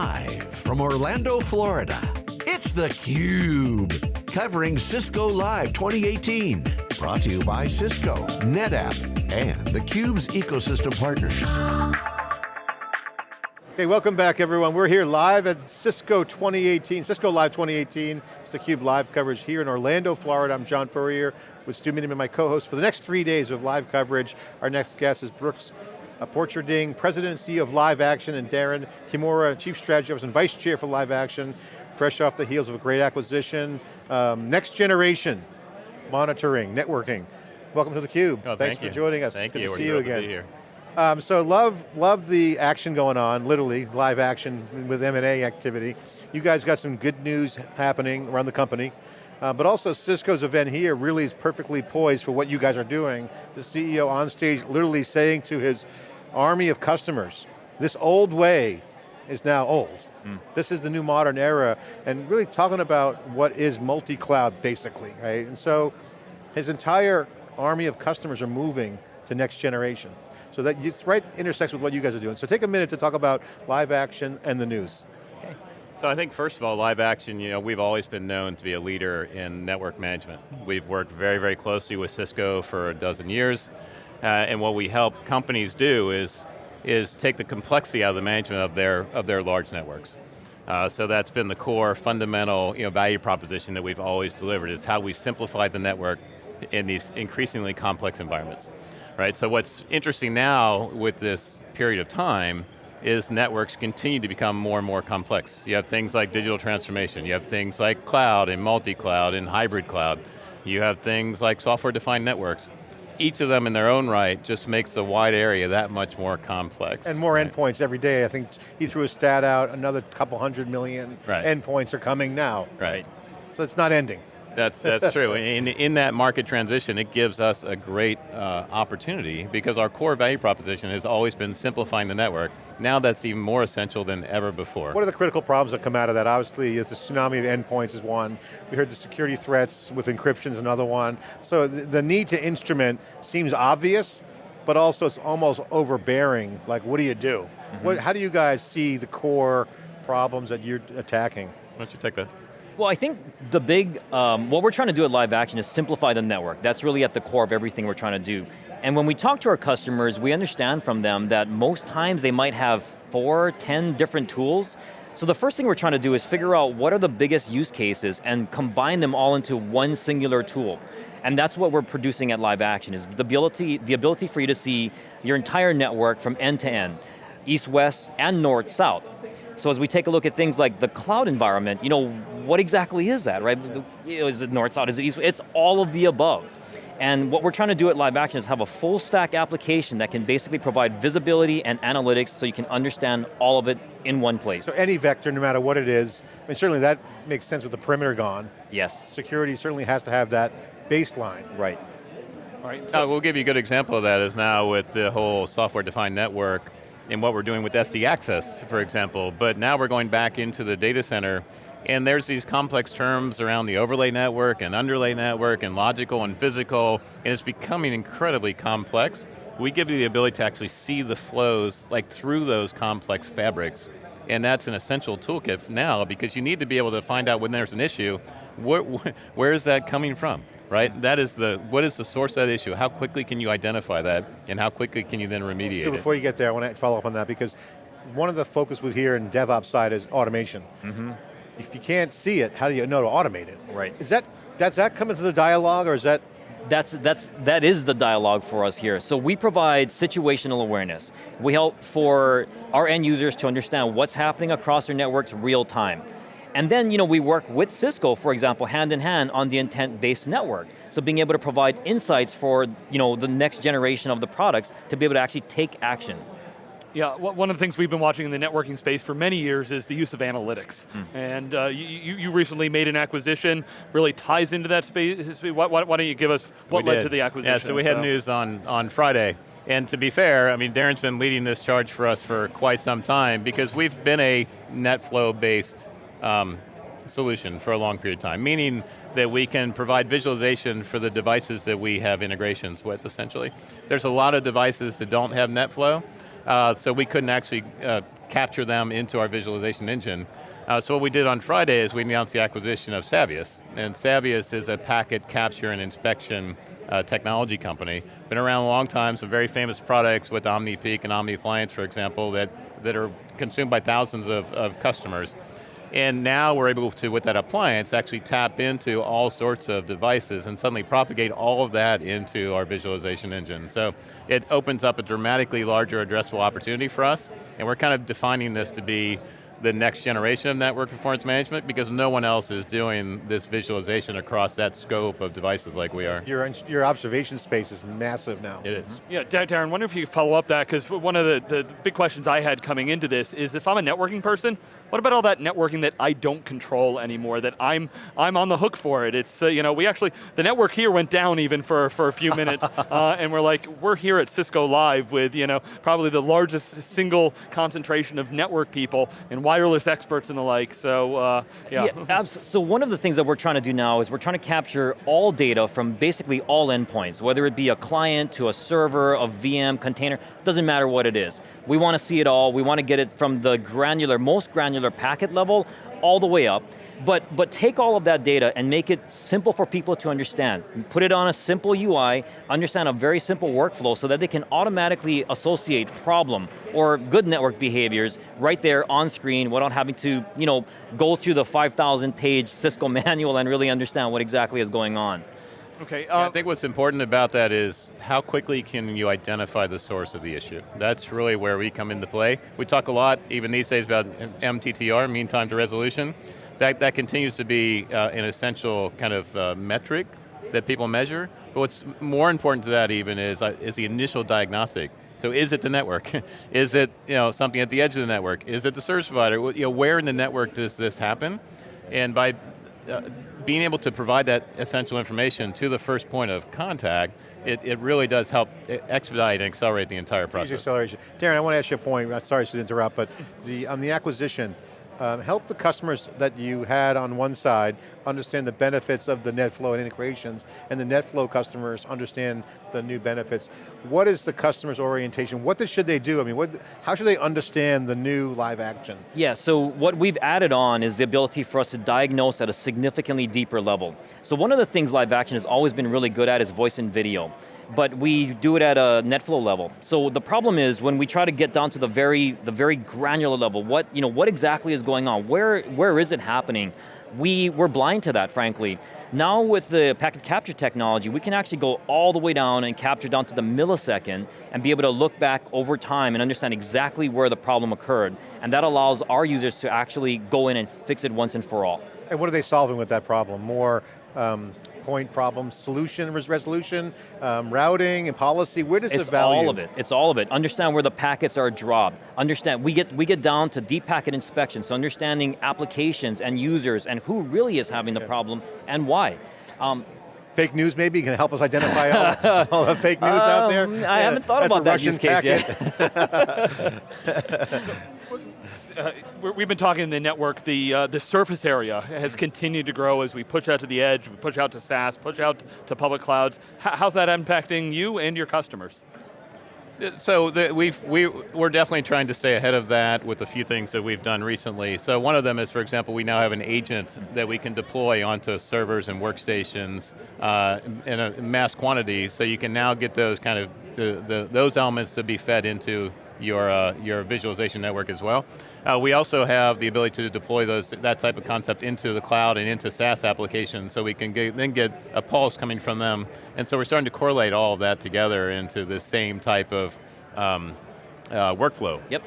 Live from Orlando, Florida, it's theCUBE. Covering Cisco Live 2018. Brought to you by Cisco, NetApp, and theCUBE's ecosystem partners. Okay, welcome back everyone. We're here live at Cisco 2018, Cisco Live 2018. It's theCUBE live coverage here in Orlando, Florida. I'm John Furrier with Stu Miniman, my co-host for the next three days of live coverage. Our next guest is Brooks uh, Borcherding, President and CEO of Live Action, and Darren Kimura, Chief Strategy Officer and Vice Chair for Live Action, fresh off the heels of a great acquisition. Um, next generation monitoring, networking. Welcome to theCUBE. Oh, Thanks thank for you. joining us. Thank Good you. to We're see you again. here. Um, so love, love the action going on, literally, live action with M&A activity. You guys got some good news happening around the company. Uh, but also Cisco's event here really is perfectly poised for what you guys are doing. The CEO on stage literally saying to his army of customers, this old way is now old. This is the new modern era, and really talking about what is multi-cloud basically, right? And so his entire army of customers are moving to next generation. So that it's right intersects with what you guys are doing. So take a minute to talk about live action and the news. So I think first of all, live action, you know, we've always been known to be a leader in network management. We've worked very, very closely with Cisco for a dozen years, uh, and what we help companies do is, is take the complexity out of the management of their, of their large networks. Uh, so that's been the core fundamental you know, value proposition that we've always delivered, is how we simplify the network in these increasingly complex environments. Right, so what's interesting now with this period of time is networks continue to become more and more complex. You have things like digital transformation, you have things like cloud and multi-cloud and hybrid cloud, you have things like software-defined networks. Each of them in their own right just makes the wide area that much more complex. And more right? endpoints every day. I think he threw a stat out, another couple hundred million Right. endpoints are coming now. Right. So it's not ending. That's, that's true. In, in that market transition, it gives us a great uh, opportunity because our core value proposition has always been simplifying the network. Now that's even more essential than ever before. What are the critical problems that come out of that? Obviously, it's the tsunami of endpoints is one. We heard the security threats with encryption is another one. So the, the need to instrument seems obvious, but also it's almost overbearing. Like, what do you do? Mm-hmm. What, how do you guys see the core problems that you're attacking? Why don't you take that? Well, I think the big, um, what we're trying to do at Live Action is simplify the network. That's really at the core of everything we're trying to do. And when we talk to our customers, we understand from them that most times they might have four, ten different tools. So the first thing we're trying to do is figure out what are the biggest use cases and combine them all into one singular tool. And that's what we're producing at Live Action, is the ability, the ability for you to see your entire network from end to end, east, west, and north, south. So as we take a look at things like the cloud environment, you know, what exactly is that, right? You Is it north, south, is it east? It's all of the above. And what we're trying to do at Live Action is have a full stack application that can basically provide visibility and analytics so you can understand all of it in one place. So any vector, no matter what it is, I mean, certainly that makes sense with the perimeter gone. Yes, Security certainly has to have that baseline. right. All right. Uh, we'll give you a good example of that is now with the whole software-defined network and what we're doing with SD Access, for example. But now we're going back into the data center and there's these complex terms around the overlay network and underlay network and logical and physical, and it's becoming incredibly complex. We give you the ability to actually see the flows like through those complex fabrics. And that's an essential toolkit now because you need to be able to find out when there's an issue, where, where is that coming from, right? That is the, what is the source of that issue? How quickly can you identify that and how quickly can you then remediate Stu, it? before you get there, I want to follow up on that because one of the focus we hear in DevOps side is automation. Mm-hmm. If you can't see it, how do you know to automate it? Right. Is that, does that come into the dialogue or is that, That's, that's, that is the dialogue for us here. So we provide situational awareness. We help for our end users to understand what's happening across their networks real time. And then you know, we work with Cisco, for example, hand in hand on the intent-based network. So being able to provide insights for you know, the next generation of the products to be able to actually take action. Yeah, one of the things we've been watching in the networking space for many years is the use of analytics. And uh, you, you you recently made an acquisition, really ties into that space. Why, why, why don't you give us what We led did. to the acquisition? Yeah, so we had news on, on Friday. And to be fair, I mean, Darren's been leading this charge for us for quite some time because we've been a NetFlow-based um, solution for a long period of time, meaning that we can provide visualization for the devices that we have integrations with, essentially. There's a lot of devices that don't have NetFlow, uh, so we couldn't actually uh, capture them into our visualization engine. Uh, so what we did on Friday is we announced the acquisition of Savvius, and Savvius is a packet capture and inspection uh, technology company. Been around a long time, some very famous products with OmniPeek and OmniAppliance, for example, that, that are consumed by thousands of, of customers. And now we're able to, with that appliance, actually tap into all sorts of devices and suddenly propagate all of that into our visualization engine. So it opens up a dramatically larger addressable opportunity for us, and we're kind of defining this to be the next generation of network performance management because no one else is doing this visualization across that scope of devices like we are. Your, your observation space is massive now. It is. Yeah, Darren, wonder if you could follow up that, because one of the, the big questions I had coming into this is if I'm a networking person, what about all that networking that I don't control anymore, that I'm, I'm on the hook for it? It's, uh, you know, we actually, the network here went down even for, for a few minutes, uh, and we're like, we're here at Cisco Live with, you know, probably the largest single concentration of network people and wireless experts and the like, so uh, yeah. yeah so one of the things that we're trying to do now is we're trying to capture all data from basically all endpoints, whether it be a client to a server, a VM, container, doesn't matter what it is. We want to see it all, we want to get it from the granular, most granular packet level, all the way up, but, but take all of that data and make it simple for people to understand. Put it on a simple UI, understand a very simple workflow so that they can automatically associate problem or good network behaviors right there on screen without having to you know, go through the 5,000 page Cisco manual and really understand what exactly is going on. Okay. Uh, yeah, I think what's important about that is how quickly can you identify the source of the issue. That's really where we come into play. We talk a lot, even these days, about MTTR, mean time to resolution that, that continues to be uh, an essential kind of uh, metric that people measure, but what's more important to that even is, uh, is the initial diagnostic. So is it the network? is it you know, something at the edge of the network? Is it the service provider? You know, where in the network does this happen? And by uh, being able to provide that essential information to the first point of contact, it, it really does help expedite and accelerate the entire process. acceleration. Darren, I want to ask you a point, sorry to interrupt, but the, on the acquisition, um, help the customers that you had on one side understand the benefits of the NetFlow and integrations, and the NetFlow customers understand the new benefits. What is the customer's orientation? What should they do? I mean, what, how should they understand the new live action? Yeah, so what we've added on is the ability for us to diagnose at a significantly deeper level. So one of the things live action has always been really good at is voice and video but we do it at a NetFlow level. So the problem is when we try to get down to the very, the very granular level, what, you know, what exactly is going on? Where, where is it happening? We, we're blind to that, frankly. Now with the packet capture technology, we can actually go all the way down and capture down to the millisecond and be able to look back over time and understand exactly where the problem occurred. And that allows our users to actually go in and fix it once and for all. And what are they solving with that problem? More um, point problem, solution resolution, um, routing and policy, where does it's the value? It's all of it, it's all of it. Understand where the packets are dropped. Understand, we get, we get down to deep packet inspection, so understanding applications and users and who really is having the problem and why. Um, fake news maybe? Can help us identify all, all the fake news um, out there? I yeah, haven't thought about that use case packet. yet. uh, we've been talking in the network, the, uh, the surface area has continued to grow as we push out to the edge, we push out to SaaS, push out to public clouds. H how's that impacting you and your customers? So the, we've, we, we're definitely trying to stay ahead of that with a few things that we've done recently. So one of them is, for example, we now have an agent that we can deploy onto servers and workstations uh, in a mass quantity, so you can now get those kind of, the, the, those elements to be fed into your, uh, your visualization network as well. Uh, we also have the ability to deploy those, that type of concept into the cloud and into SaaS applications so we can get, then get a pulse coming from them. And so we're starting to correlate all of that together into the same type of um, uh, workflow. Yep.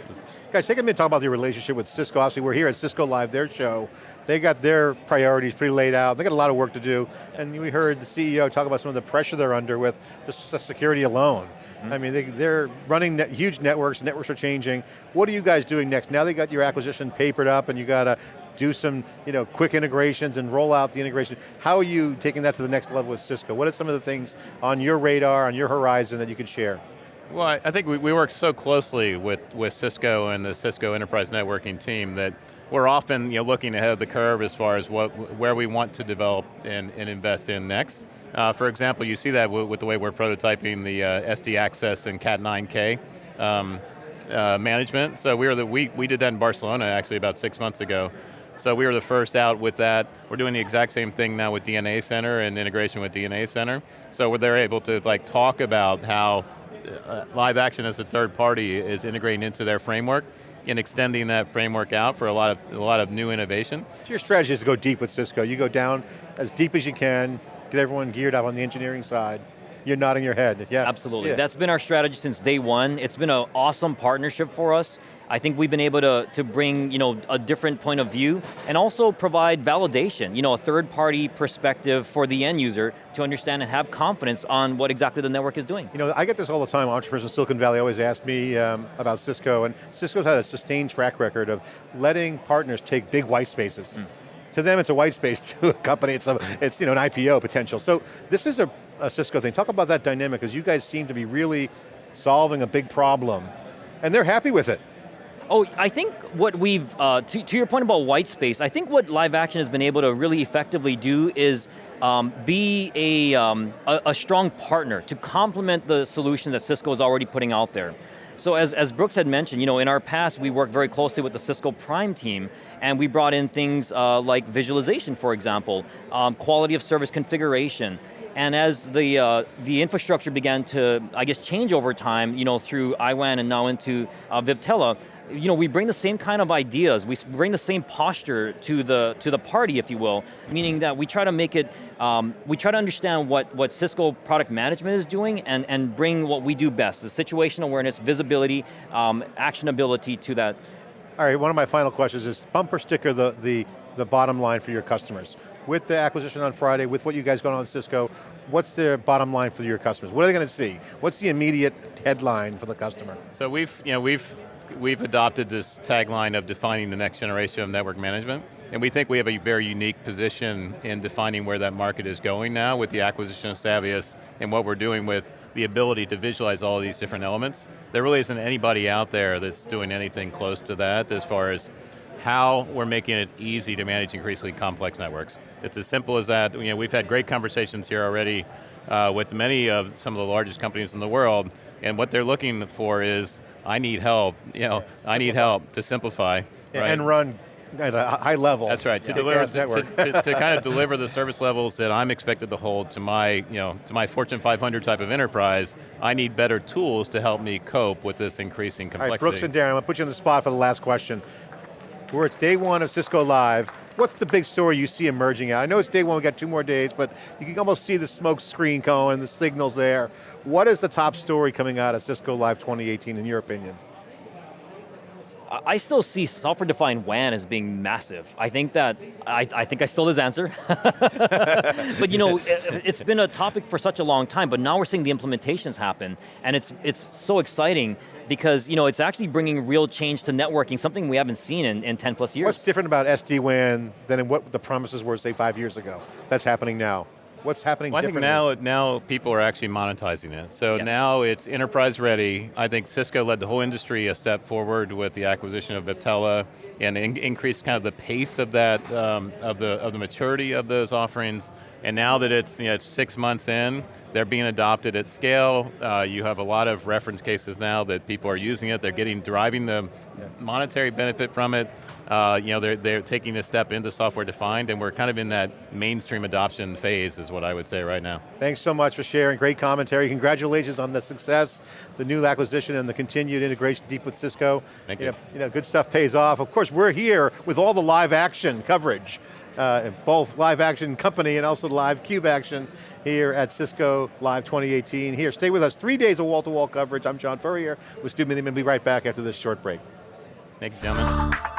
Guys, take a minute to talk about your relationship with Cisco. Obviously, we're here at Cisco Live, their show. They got their priorities pretty laid out. They got a lot of work to do. And we heard the CEO talk about some of the pressure they're under with the security alone. -hmm. I mean, they, are running net, huge networks, networks are changing. What are you guys doing next? Now they got your acquisition papered up and you got to do some you know, quick integrations and roll out the integration. How are you taking that to the next level with Cisco? What are some of the things on your radar, on your horizon that you can share? Well, I think we, we work so closely with, with Cisco and the Cisco Enterprise Networking team that we're often you know, looking ahead of the curve as far as what, where we want to develop and, and invest in next. Uh, for example, you see that with the way we're prototyping the uh, SD Access and Cat 9K. Um, uh, management. So we were the we we did that in Barcelona actually about six months ago. So we were the first out with that. We're doing the exact same thing now with DNA Center and integration with DNA Center. So they're able to like talk about how uh, live action as a third party is integrating into their framework and extending that framework out for a lot of a lot of new innovation. So your strategy is to go deep with Cisco. You go down as deep as you can, get everyone geared up on the engineering side. You're nodding your head, yeah. Absolutely, yeah. that's been our strategy since day one. It's been an awesome partnership for us. I think we've been able to, to bring you know, a different point of view and also provide validation, you know, a third party perspective for the end user to understand and have confidence on what exactly the network is doing. You know, I get this all the time, entrepreneurs in Silicon Valley always ask me um, about Cisco, and Cisco's had a sustained track record of letting partners take big white spaces. Mm. To them it's a white space, to a company it's, a, it's you know, an IPO potential. So this is a, a Cisco thing. Talk about that dynamic, because you guys seem to be really solving a big problem, and they're happy with it. Oh, I think what we've, uh, to, to, your point about white space, I think what live action has been able to really effectively do is um, be a, um, a, a, strong partner to complement the solution that Cisco is already putting out there. So as, as Brooks had mentioned, you know, in our past we worked very closely with the Cisco Prime team and we brought in things uh, like visualization, for example, um, quality of service configuration, and as the, uh, the infrastructure began to, I guess, change over time, you know, through IWAN and now into uh, Viptela, you know, we bring the same kind of ideas, we bring the same posture to the, to the party, if you will, meaning that we try to make it, um, we try to understand what, what Cisco product management is doing and, and bring what we do best, the situation awareness, visibility, um, actionability to that. All right, one of my final questions is bumper sticker the, the, the bottom line for your customers. With the acquisition on Friday, with what you guys got on Cisco, what's their bottom line for your customers? What are they going to see? What's the immediate headline for the customer? So we've, you know, we've we've adopted this tagline of defining the next generation of network management, and we think we have a very unique position in defining where that market is going now with the acquisition of Savvius and what we're doing with the ability to visualize all these different elements. There really isn't anybody out there that's doing anything close to that as far as how we're making it easy to manage increasingly complex networks. It's as simple as that. You know, we've had great conversations here already uh, with many of some of the largest companies in the world, and what they're looking for is I need help, you know, yeah. I need help to simplify. Yeah, right? And run at a high level. That's right, to deliver, to, to, to, kind of deliver the service levels that I'm expected to hold to my, you know, to my Fortune 500 type of enterprise, I need better tools to help me cope with this increasing complexity. Right, Brooks and Darren, I'm going to put you on the spot for the last question. We're at day one of Cisco Live. What's the big story you see emerging out? I know it's day one, we got two more days, but you can almost see the smoke screen going, the signals there. What is the top story coming out of Cisco Live 2018 in your opinion? I still see software-defined WAN as being massive. I think that, I, I think I stole his answer. but you know, it, has been a topic for such a long time, but now we're seeing the implementations happen, and it's, it's so exciting because you know, it's actually bringing real change to networking, something we haven't seen in, in 10 plus years. What's different about SD-WAN than in what the promises were, say, five years ago? That's happening now. What's happening well, I think now, now people are actually monetizing it. So yes. now it's enterprise ready. I think Cisco led the whole industry a step forward with the acquisition of Viptela and in, increased kind of the pace of that, um, of, the, of the maturity of those offerings. And now that it's, you know, it's six months in, they're being adopted at scale. Uh, you have a lot of reference cases now that people are using it. They're getting, deriving the monetary benefit from it. Uh, you know, they're, they're taking a step into software defined and we're kind of in that mainstream adoption phase is what I would say right now. Thanks so much for sharing, great commentary. Congratulations on the success, the new acquisition and the continued integration deep with Cisco. Thank you. You know, you know good stuff pays off. Of course, we're here with all the live action coverage uh, both live action company and also live cube action here at Cisco Live 2018. Here, stay with us. Three days of wall-to-wall -wall coverage. I'm John Furrier with Stu Miniman. We'll be right back after this short break. Thank you, gentlemen.